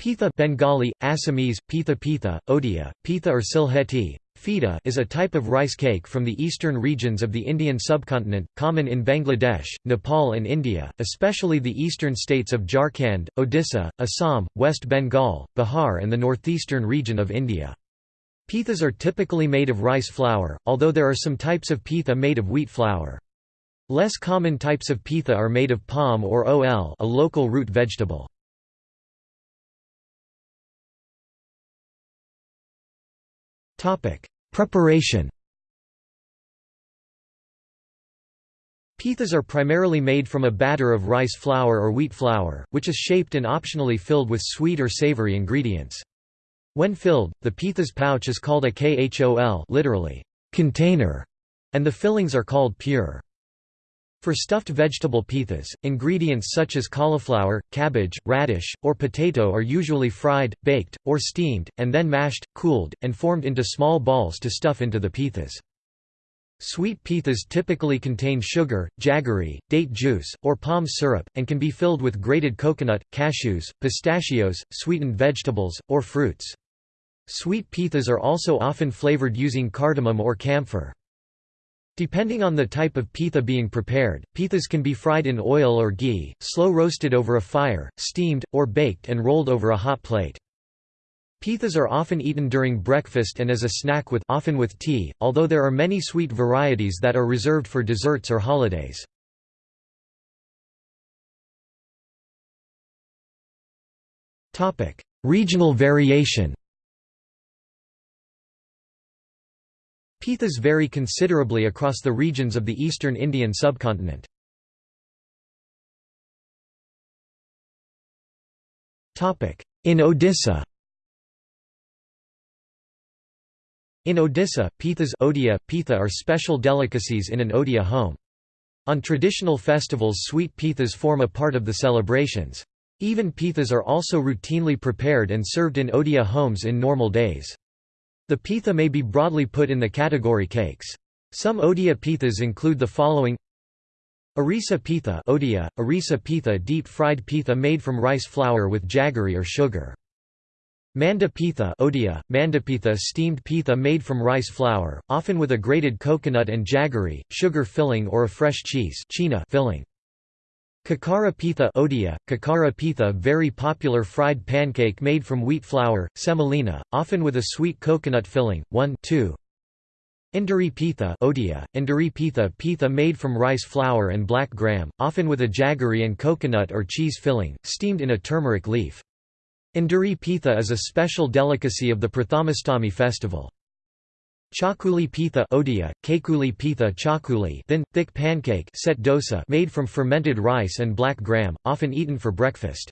Pitha Bengali, Assamese, pitha pitha, Odia, pitha or Sylheti, Fida is a type of rice cake from the eastern regions of the Indian subcontinent, common in Bangladesh, Nepal and India, especially the eastern states of Jharkhand, Odisha, Assam, West Bengal, Bihar and the northeastern region of India. Pithas are typically made of rice flour, although there are some types of pitha made of wheat flour. Less common types of pitha are made of palm or ol a local root vegetable. Preparation Pithas are primarily made from a batter of rice flour or wheat flour, which is shaped and optionally filled with sweet or savory ingredients. When filled, the pitha's pouch is called a khol literally, container, and the fillings are called pure. For stuffed vegetable pithas, ingredients such as cauliflower, cabbage, radish, or potato are usually fried, baked, or steamed, and then mashed, cooled, and formed into small balls to stuff into the pithas. Sweet pithas typically contain sugar, jaggery, date juice, or palm syrup, and can be filled with grated coconut, cashews, pistachios, sweetened vegetables, or fruits. Sweet pithas are also often flavored using cardamom or camphor. Depending on the type of pitha being prepared, pithas can be fried in oil or ghee, slow roasted over a fire, steamed, or baked and rolled over a hot plate. Pithas are often eaten during breakfast and as a snack with often with tea, although there are many sweet varieties that are reserved for desserts or holidays. Regional variation Pithas vary considerably across the regions of the eastern Indian subcontinent. In Odisha In Odisha, pithas odia, pitha are special delicacies in an Odia home. On traditional festivals sweet pithas form a part of the celebrations. Even pithas are also routinely prepared and served in Odia homes in normal days. The pitha may be broadly put in the category cakes. Some Odia pithas include the following Arisa pitha Odia, Arisa pitha deep-fried pitha made from rice flour with jaggery or sugar. Manda pitha Odia, mandapitha steamed pitha made from rice flour, often with a grated coconut and jaggery, sugar filling or a fresh cheese filling. Kakara pitha Odia, kakara pitha very popular fried pancake made from wheat flour, semolina, often with a sweet coconut filling. 1 2. Induri pitha Odia, Induri pitha pitha made from rice flour and black gram, often with a jaggery and coconut or cheese filling, steamed in a turmeric leaf. Induri pitha is a special delicacy of the Prathamastami festival. Chakuli pitha odia, kekuli pitha chakuli thin, thick pancake set dosa made from fermented rice and black gram, often eaten for breakfast.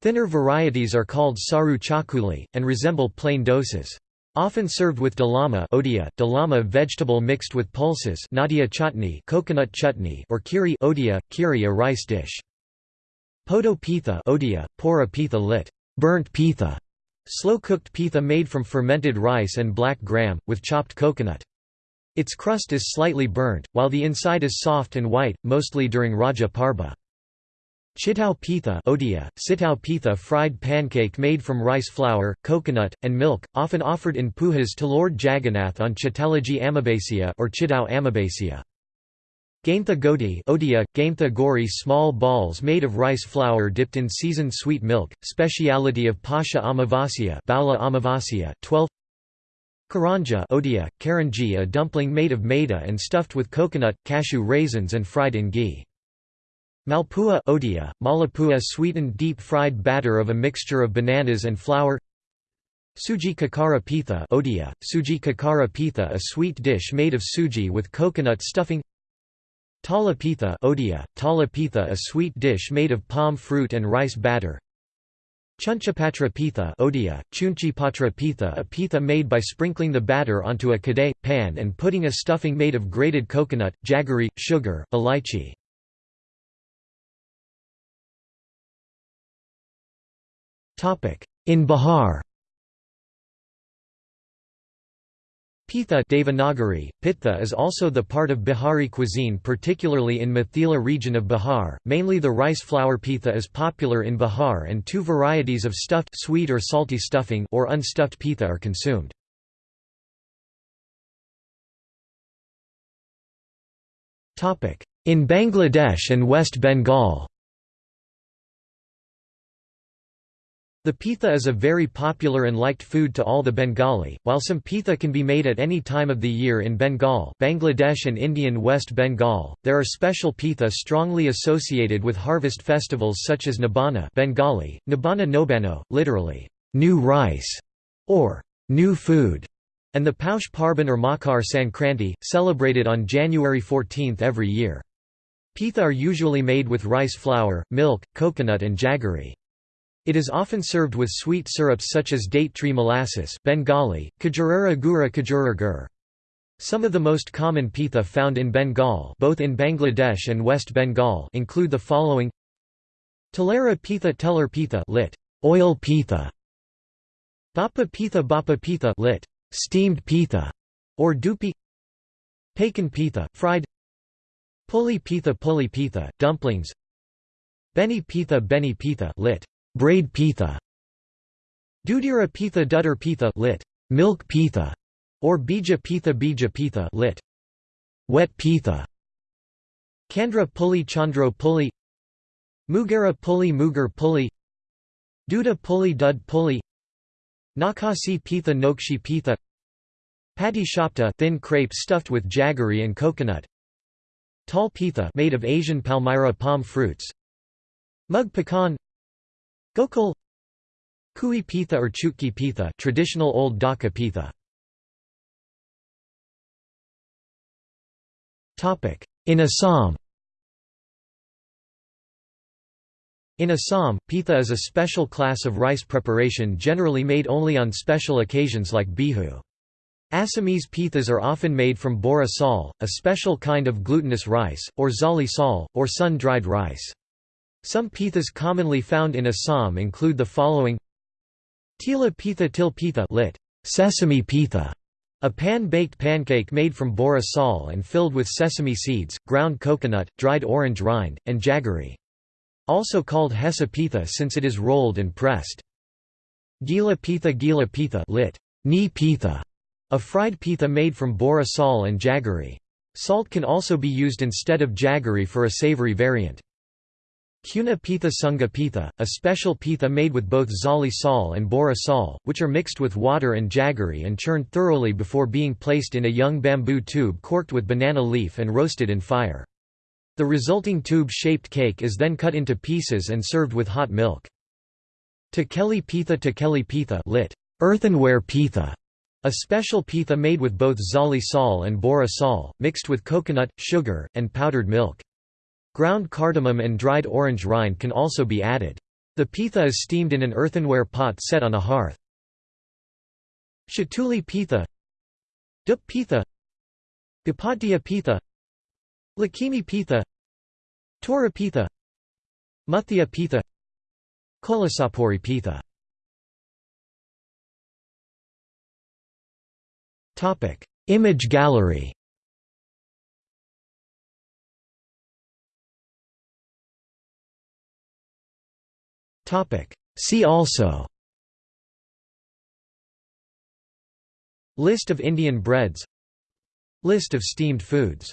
Thinner varieties are called saru chakuli, and resemble plain dosas. Often served with dalama odia, dalama vegetable mixed with pulses nadia chutney coconut chutney or kiri odia, kiri a rice dish. Poto pitha odia, pora pitha lit. Burnt pitha Slow-cooked pitha made from fermented rice and black gram, with chopped coconut. Its crust is slightly burnt, while the inside is soft and white, mostly during Raja Parba. Chitau pitha odia, sitau pitha fried pancake made from rice flour, coconut, and milk, often offered in pujas to Lord Jagannath on Chittalaji Amavasya or Chitau Amavasya. Gaintha goti odia, gaintha gori small balls made of rice flour dipped in seasoned sweet milk, speciality of Pasha Amavasya Baula Amavasya 12 Karanja odia, karanji a dumpling made of maida and stuffed with coconut, cashew raisins and fried in ghee. Malpua odia, malapua sweetened deep-fried batter of a mixture of bananas and flour. Suji kakara pitha odia, suji kakara pitha a sweet dish made of suji with coconut stuffing Tala pitha odia, tala pitha a sweet dish made of palm fruit and rice batter. Chunchapatra pitha odia, chunchipatra pitha a pitha made by sprinkling the batter onto a kadai, pan and putting a stuffing made of grated coconut, jaggery, sugar, elaichi. In Bihar Pitha Devanagari, Pitha is also the part of Bihari cuisine particularly in Mithila region of Bihar, mainly the rice flour pitha is popular in Bihar and two varieties of stuffed sweet or salty stuffing or unstuffed pitha are consumed. In Bangladesh and West Bengal The pitha is a very popular and liked food to all the Bengali, while some pitha can be made at any time of the year in Bengal Bangladesh and Indian West Bengal, there are special pitha strongly associated with harvest festivals such as Nabana Bengali, Nabana Nobano, literally, new rice, or new food, and the Paush Parban or Makar Sankranti, celebrated on January 14 every year. Pitha are usually made with rice flour, milk, coconut and jaggery. It is often served with sweet syrups such as date tree molasses Bengali, Kajurara Gura Kajura Gur. Some of the most common pitha found in Bengal both in Bangladesh and West Bengal include the following Talera pitha teller pitha lit. oil pitha Bapa pitha bapa pitha lit. steamed pitha or dupi Pakan pitha, fried Puli pitha puli pitha, dumplings Beni pitha beni pitha lit. Braid pitha. Dudira pitha pitha lit. Milk pitha. Or bija pitha bija pitha lit. Wet pitha. Kandra puli chandro puli Mugara puli mugar puli Duda puli dud puli Nakasi pitha nokshi pitha. Patti shapta thin crepe stuffed with jaggery and coconut. Tal pitha made of Asian palmyra palm fruits. Mug pecan Gokul Kui pitha or chutki pitha traditional old Dhaka pitha. In Assam In Assam, pitha is a special class of rice preparation generally made only on special occasions like Bihu. Assamese pithas are often made from bora sal, a special kind of glutinous rice, or zali sal, or sun-dried rice. Some pithas commonly found in Assam include the following Tila pitha til pitha lit. Sesame pitha, a pan-baked pancake made from bora sal and filled with sesame seeds, ground coconut, dried orange rind, and jaggery. Also called hesa pitha since it is rolled and pressed. Gila pitha gila pitha lit. Ni pitha, a fried pitha made from bora sal and jaggery. Salt can also be used instead of jaggery for a savory variant. Kuna pitha sunga pitha, a special pitha made with both zali sal and bora sal, which are mixed with water and jaggery and churned thoroughly before being placed in a young bamboo tube corked with banana leaf and roasted in fire. The resulting tube-shaped cake is then cut into pieces and served with hot milk. Tekeli pitha Tekeli pitha lit. Earthenware pitha, a special pitha made with both zali sal and bora sal, mixed with coconut, sugar, and powdered milk. Ground cardamom and dried orange rind can also be added. The pitha is steamed in an earthenware pot set on a hearth. Shatuli pitha Dup pitha Gapadya pitha Lakimi pitha Tora pitha Muthia pitha Kolasapuri pitha Image gallery See also. List of Indian breads. List of steamed foods